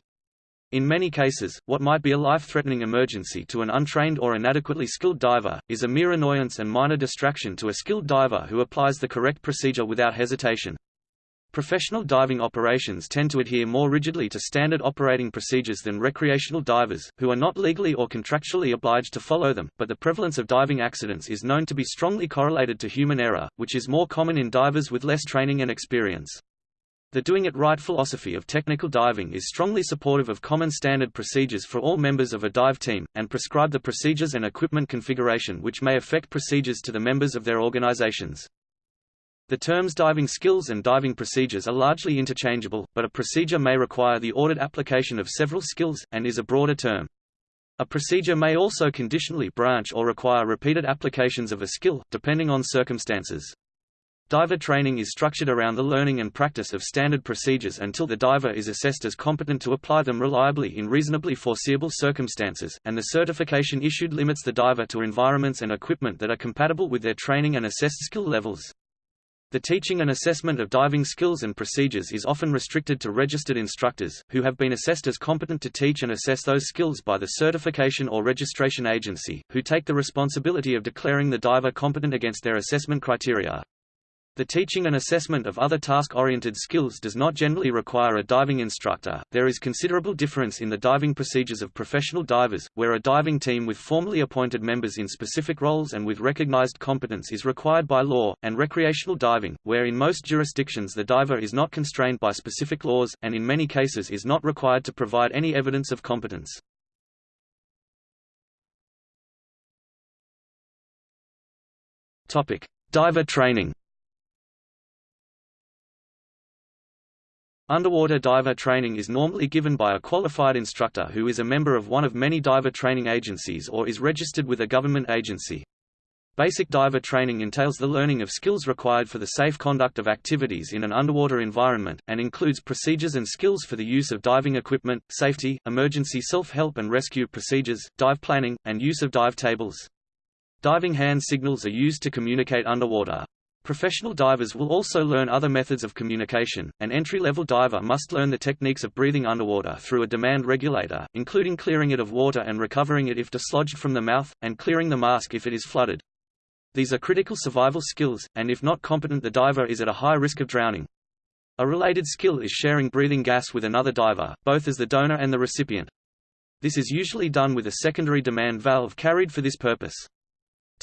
A: In many cases, what might be a life-threatening emergency to an untrained or inadequately skilled diver, is a mere annoyance and minor distraction to a skilled diver who applies the correct procedure without hesitation. Professional diving operations tend to adhere more rigidly to standard operating procedures than recreational divers, who are not legally or contractually obliged to follow them, but the prevalence of diving accidents is known to be strongly correlated to human error, which is more common in divers with less training and experience. The Doing It Right philosophy of technical diving is strongly supportive of common standard procedures for all members of a dive team, and prescribe the procedures and equipment configuration which may affect procedures to the members of their organizations. The terms diving skills and diving procedures are largely interchangeable, but a procedure may require the ordered application of several skills, and is a broader term. A procedure may also conditionally branch or require repeated applications of a skill, depending on circumstances. Diver training is structured around the learning and practice of standard procedures until the diver is assessed as competent to apply them reliably in reasonably foreseeable circumstances, and the certification issued limits the diver to environments and equipment that are compatible with their training and assessed skill levels. The teaching and assessment of diving skills and procedures is often restricted to registered instructors, who have been assessed as competent to teach and assess those skills by the certification or registration agency, who take the responsibility of declaring the diver competent against their assessment criteria. The teaching and assessment of other task-oriented skills does not generally require a diving instructor. There is considerable difference in the diving procedures of professional divers, where a diving team with formally appointed members in specific roles and with recognized competence is required by law, and recreational diving, where in most jurisdictions the diver is not constrained by specific laws, and in many cases is not required to provide any evidence of competence. Topic: Diver training. Underwater diver training is normally given by a qualified instructor who is a member of one of many diver training agencies or is registered with a government agency. Basic diver training entails the learning of skills required for the safe conduct of activities in an underwater environment, and includes procedures and skills for the use of diving equipment, safety, emergency self-help and rescue procedures, dive planning, and use of dive tables. Diving hand signals are used to communicate underwater. Professional divers will also learn other methods of communication. An entry-level diver must learn the techniques of breathing underwater through a demand regulator, including clearing it of water and recovering it if dislodged from the mouth, and clearing the mask if it is flooded. These are critical survival skills, and if not competent the diver is at a high risk of drowning. A related skill is sharing breathing gas with another diver, both as the donor and the recipient. This is usually done with a secondary demand valve carried for this purpose.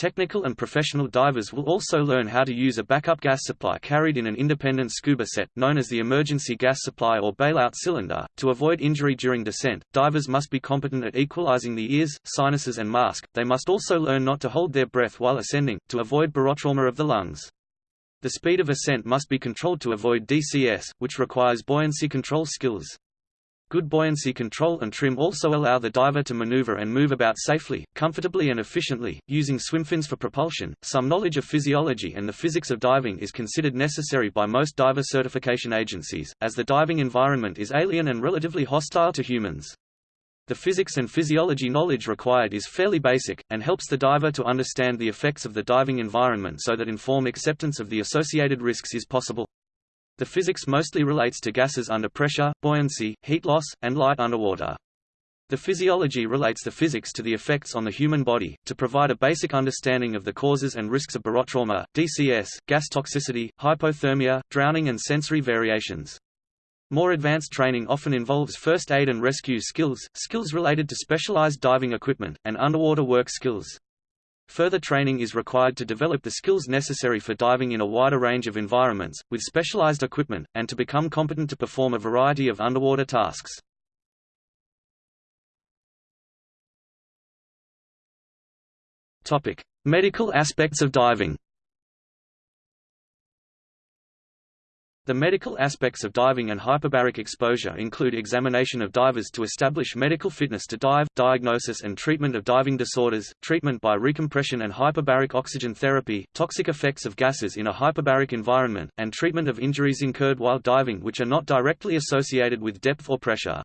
A: Technical and professional divers will also learn how to use a backup gas supply carried in an independent scuba set, known as the emergency gas supply or bailout cylinder. To avoid injury during descent, divers must be competent at equalizing the ears, sinuses and mask. They must also learn not to hold their breath while ascending, to avoid barotrauma of the lungs. The speed of ascent must be controlled to avoid DCS, which requires buoyancy control skills. Good buoyancy control and trim also allow the diver to maneuver and move about safely, comfortably and efficiently, using swimfins for propulsion. Some knowledge of physiology and the physics of diving is considered necessary by most diver certification agencies, as the diving environment is alien and relatively hostile to humans. The physics and physiology knowledge required is fairly basic, and helps the diver to understand the effects of the diving environment so that informed acceptance of the associated risks is possible. The physics mostly relates to gases under pressure, buoyancy, heat loss, and light underwater. The physiology relates the physics to the effects on the human body, to provide a basic understanding of the causes and risks of barotrauma, DCS, gas toxicity, hypothermia, drowning and sensory variations. More advanced training often involves first aid and rescue skills, skills related to specialized diving equipment, and underwater work skills. Further training is required to develop the skills necessary for diving in a wider range of environments, with specialized equipment, and to become competent to perform a variety of underwater tasks. Medical aspects of diving The medical aspects of diving and hyperbaric exposure include examination of divers to establish medical fitness to dive, diagnosis and treatment of diving disorders, treatment by recompression and hyperbaric oxygen therapy, toxic effects of gases in a hyperbaric environment, and treatment of injuries incurred while diving which are not directly associated with depth or pressure.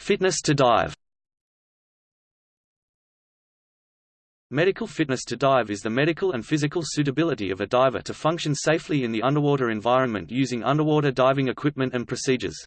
A: Fitness to dive Medical fitness to dive is the medical and physical suitability of a diver to function safely in the underwater environment using underwater diving equipment and procedures.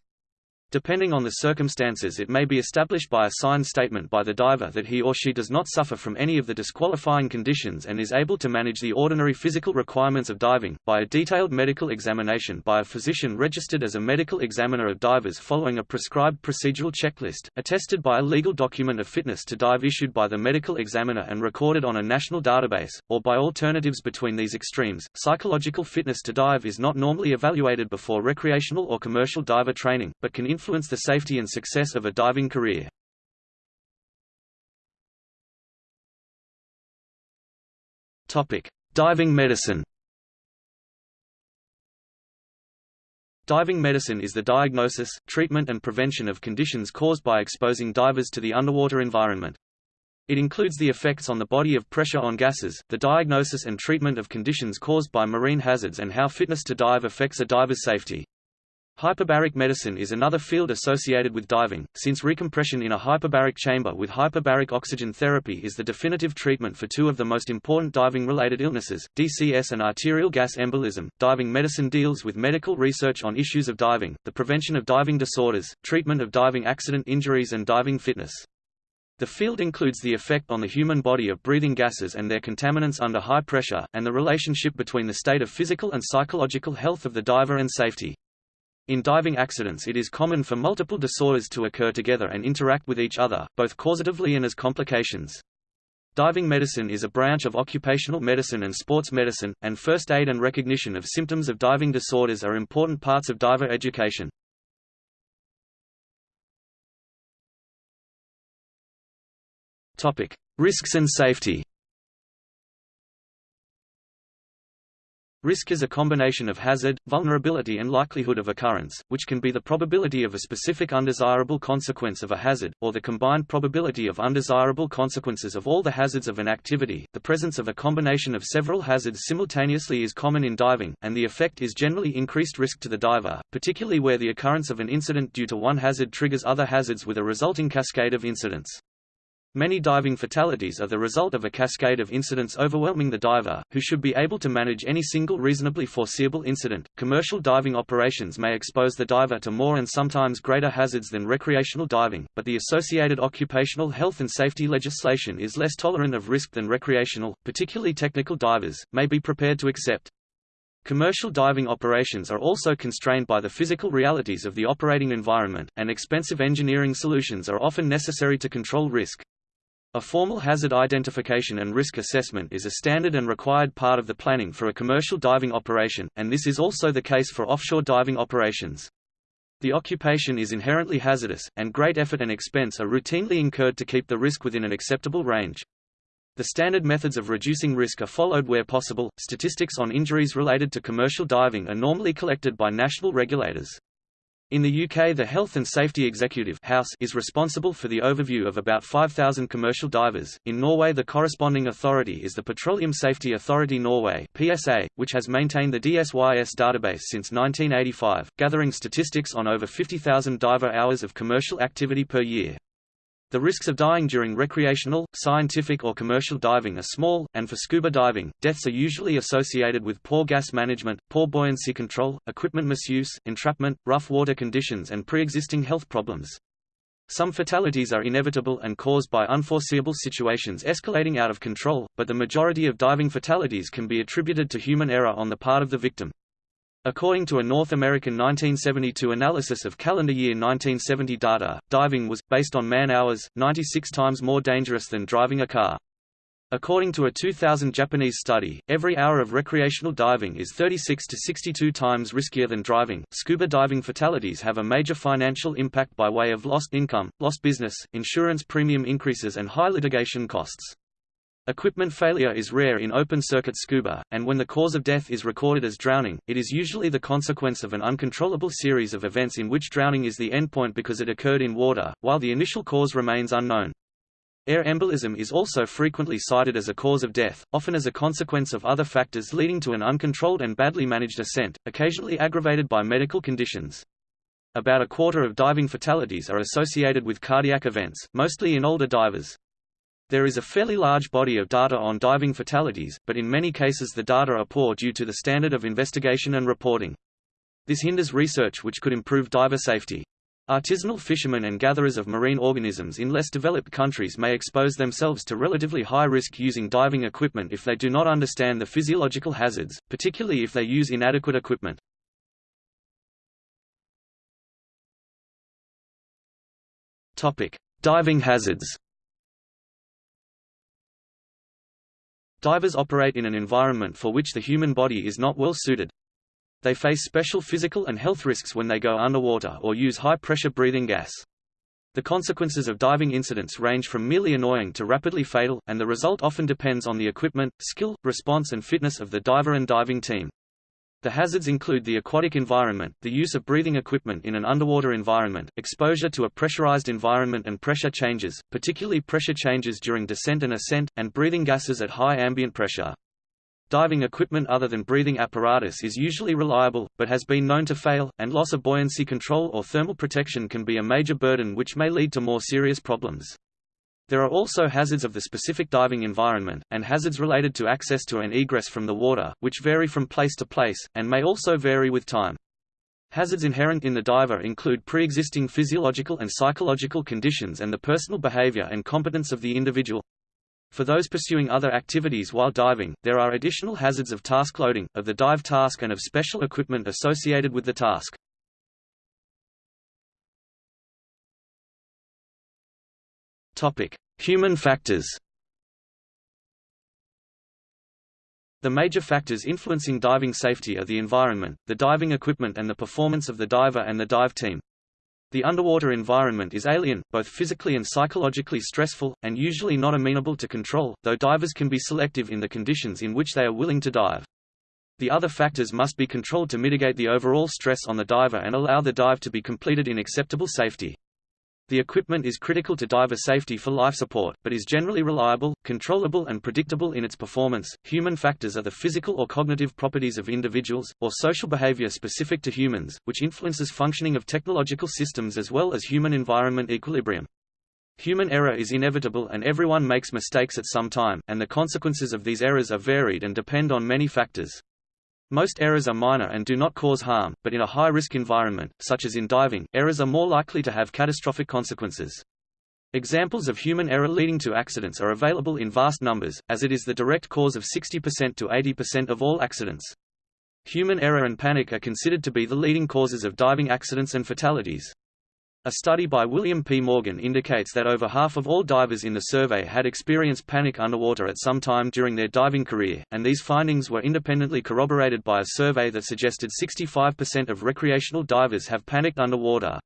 A: Depending on the circumstances it may be established by a signed statement by the diver that he or she does not suffer from any of the disqualifying conditions and is able to manage the ordinary physical requirements of diving, by a detailed medical examination by a physician registered as a medical examiner of divers following a prescribed procedural checklist, attested by a legal document of fitness to dive issued by the medical examiner and recorded on a national database, or by alternatives between these extremes. Psychological fitness to dive is not normally evaluated before recreational or commercial diver training, but can influence the safety and success of a diving career. Topic: Diving medicine. Diving medicine is the diagnosis, treatment and prevention of conditions caused by exposing divers to the underwater environment. It includes the effects on the body of pressure on gases, the diagnosis and treatment of conditions caused by marine hazards and how fitness to dive affects a diver's safety. Hyperbaric medicine is another field associated with diving, since recompression in a hyperbaric chamber with hyperbaric oxygen therapy is the definitive treatment for two of the most important diving-related illnesses, DCS and arterial gas embolism. Diving medicine deals with medical research on issues of diving, the prevention of diving disorders, treatment of diving accident injuries and diving fitness. The field includes the effect on the human body of breathing gases and their contaminants under high pressure, and the relationship between the state of physical and psychological health of the diver and safety. In diving accidents it is common for multiple disorders to occur together and interact with each other, both causatively and as complications. Diving medicine is a branch of occupational medicine and sports medicine, and first aid and recognition of symptoms of diving disorders are important parts of diver education. Risks and safety Risk is a combination of hazard, vulnerability and likelihood of occurrence, which can be the probability of a specific undesirable consequence of a hazard, or the combined probability of undesirable consequences of all the hazards of an activity. The presence of a combination of several hazards simultaneously is common in diving, and the effect is generally increased risk to the diver, particularly where the occurrence of an incident due to one hazard triggers other hazards with a resulting cascade of incidents. Many diving fatalities are the result of a cascade of incidents overwhelming the diver, who should be able to manage any single reasonably foreseeable incident. Commercial diving operations may expose the diver to more and sometimes greater hazards than recreational diving, but the associated occupational health and safety legislation is less tolerant of risk than recreational, particularly technical divers, may be prepared to accept. Commercial diving operations are also constrained by the physical realities of the operating environment, and expensive engineering solutions are often necessary to control risk. A formal hazard identification and risk assessment is a standard and required part of the planning for a commercial diving operation, and this is also the case for offshore diving operations. The occupation is inherently hazardous, and great effort and expense are routinely incurred to keep the risk within an acceptable range. The standard methods of reducing risk are followed where possible. Statistics on injuries related to commercial diving are normally collected by national regulators. In the UK the Health and Safety Executive HSE is responsible for the overview of about 5,000 commercial divers. In Norway the corresponding authority is the Petroleum Safety Authority Norway PSA, which has maintained the DSYS database since 1985, gathering statistics on over 50,000 diver hours of commercial activity per year. The risks of dying during recreational, scientific or commercial diving are small, and for scuba diving, deaths are usually associated with poor gas management, poor buoyancy control, equipment misuse, entrapment, rough water conditions and pre-existing health problems. Some fatalities are inevitable and caused by unforeseeable situations escalating out of control, but the majority of diving fatalities can be attributed to human error on the part of the victim. According to a North American 1972 analysis of calendar year 1970 data, diving was, based on man-hours, 96 times more dangerous than driving a car. According to a 2000 Japanese study, every hour of recreational diving is 36 to 62 times riskier than driving. Scuba diving fatalities have a major financial impact by way of lost income, lost business, insurance premium increases, and high litigation costs. Equipment failure is rare in open-circuit scuba, and when the cause of death is recorded as drowning, it is usually the consequence of an uncontrollable series of events in which drowning is the endpoint because it occurred in water, while the initial cause remains unknown. Air embolism is also frequently cited as a cause of death, often as a consequence of other factors leading to an uncontrolled and badly managed ascent, occasionally aggravated by medical conditions. About a quarter of diving fatalities are associated with cardiac events, mostly in older divers. There is a fairly large body of data on diving fatalities, but in many cases the data are poor due to the standard of investigation and reporting. This hinders research which could improve diver safety. Artisanal fishermen and gatherers of marine organisms in less developed countries may expose themselves to relatively high risk using diving equipment if they do not understand the physiological hazards, particularly if they use inadequate equipment. Diving hazards Divers operate in an environment for which the human body is not well suited. They face special physical and health risks when they go underwater or use high-pressure breathing gas. The consequences of diving incidents range from merely annoying to rapidly fatal, and the result often depends on the equipment, skill, response and fitness of the diver and diving team. The hazards include the aquatic environment, the use of breathing equipment in an underwater environment, exposure to a pressurized environment and pressure changes, particularly pressure changes during descent and ascent, and breathing gases at high ambient pressure. Diving equipment other than breathing apparatus is usually reliable, but has been known to fail, and loss of buoyancy control or thermal protection can be a major burden which may lead to more serious problems. There are also hazards of the specific diving environment, and hazards related to access to and egress from the water, which vary from place to place, and may also vary with time. Hazards inherent in the diver include pre-existing physiological and psychological conditions and the personal behavior and competence of the individual. For those pursuing other activities while diving, there are additional hazards of task loading, of the dive task and of special equipment associated with the task. Human factors. The major factors influencing diving safety are the environment, the diving equipment and the performance of the diver and the dive team. The underwater environment is alien, both physically and psychologically stressful, and usually not amenable to control, though divers can be selective in the conditions in which they are willing to dive. The other factors must be controlled to mitigate the overall stress on the diver and allow the dive to be completed in acceptable safety. The equipment is critical to diver safety for life support, but is generally reliable, controllable and predictable in its performance. Human factors are the physical or cognitive properties of individuals, or social behavior specific to humans, which influences functioning of technological systems as well as human environment equilibrium. Human error is inevitable and everyone makes mistakes at some time, and the consequences of these errors are varied and depend on many factors. Most errors are minor and do not cause harm, but in a high-risk environment, such as in diving, errors are more likely to have catastrophic consequences. Examples of human error leading to accidents are available in vast numbers, as it is the direct cause of 60% to 80% of all accidents. Human error and panic are considered to be the leading causes of diving accidents and fatalities. A study by William P. Morgan indicates that over half of all divers in the survey had experienced panic underwater at some time during their diving career, and these findings were independently corroborated by a survey that suggested 65% of recreational divers have panicked underwater.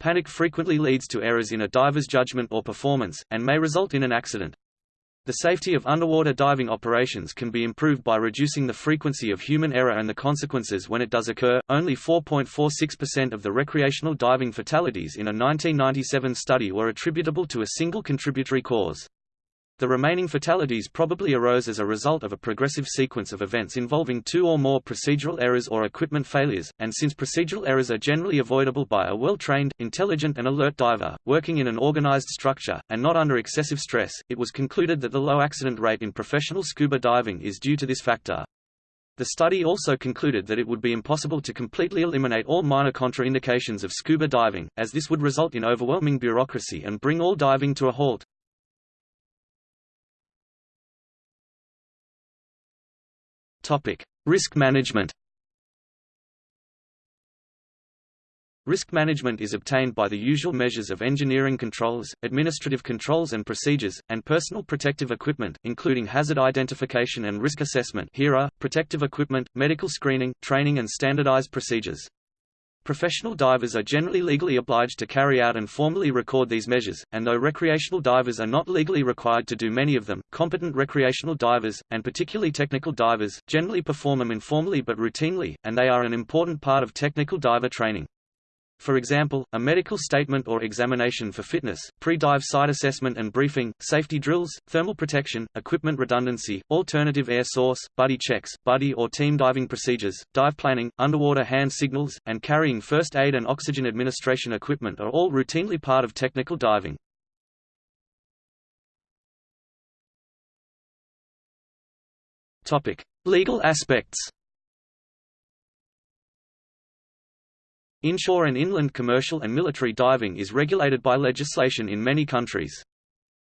A: Panic frequently leads to errors in a diver's judgment or performance, and may result in an accident. The safety of underwater diving operations can be improved by reducing the frequency of human error and the consequences when it does occur. Only 4.46% of the recreational diving fatalities in a 1997 study were attributable to a single contributory cause. The remaining fatalities probably arose as a result of a progressive sequence of events involving two or more procedural errors or equipment failures, and since procedural errors are generally avoidable by a well-trained, intelligent and alert diver, working in an organized structure, and not under excessive stress, it was concluded that the low accident rate in professional scuba diving is due to this factor. The study also concluded that it would be impossible to completely eliminate all minor contraindications of scuba diving, as this would result in overwhelming bureaucracy and bring all diving to a halt. Topic: Risk management. Risk management is obtained by the usual measures of engineering controls, administrative controls and procedures, and personal protective equipment, including hazard identification and risk assessment HIRA, protective equipment, medical screening, training and standardized procedures. Professional divers are generally legally obliged to carry out and formally record these measures, and though recreational divers are not legally required to do many of them, competent recreational divers, and particularly technical divers, generally perform them informally but routinely, and they are an important part of technical diver training. For example, a medical statement or examination for fitness, pre-dive site assessment and briefing, safety drills, thermal protection, equipment redundancy, alternative air source, buddy checks, buddy or team diving procedures, dive planning, underwater hand signals, and carrying first aid and oxygen administration equipment are all routinely part of technical diving. Legal aspects Inshore and inland commercial and military diving is regulated by legislation in many countries.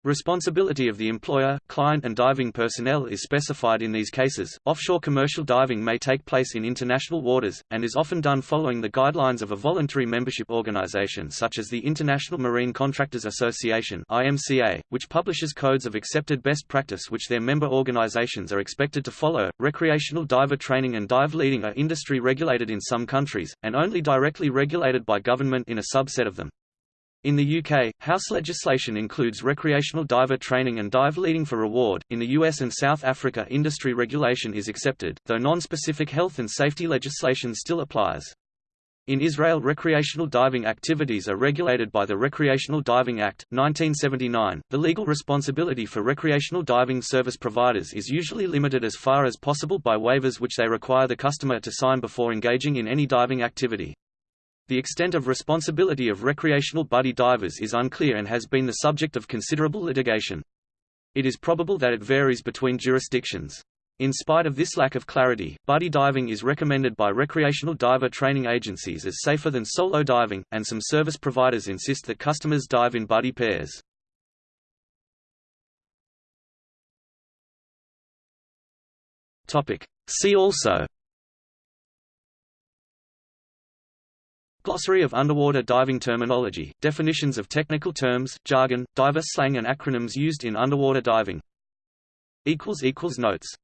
A: Responsibility of the employer, client and diving personnel is specified in these cases. Offshore commercial diving may take place in international waters, and is often done following the guidelines of a voluntary membership organization such as the International Marine Contractors Association (IMCA), which publishes codes of accepted best practice which their member organizations are expected to follow. Recreational diver training and dive leading are industry regulated in some countries, and only directly regulated by government in a subset of them. In the UK, HSE legislation includes recreational diver training and dive leading for reward. In the US and South Africa, industry regulation is accepted, though non-specific health and safety legislation still applies. In Israel recreational diving activities are regulated by the Recreational Diving Act, 1979. The legal responsibility for recreational diving service providers is usually limited as far as possible by waivers which they require the customer to sign before engaging in any diving activity. The extent of responsibility of recreational buddy divers is unclear and has been the subject of considerable litigation. It is probable that it varies between jurisdictions. In spite of this lack of clarity, buddy diving is recommended by recreational diver training agencies as safer than solo diving, and some service providers insist that customers dive in buddy pairs. See also Glossary of underwater diving terminology, definitions of technical terms, jargon, diver slang and acronyms used in underwater diving. Notes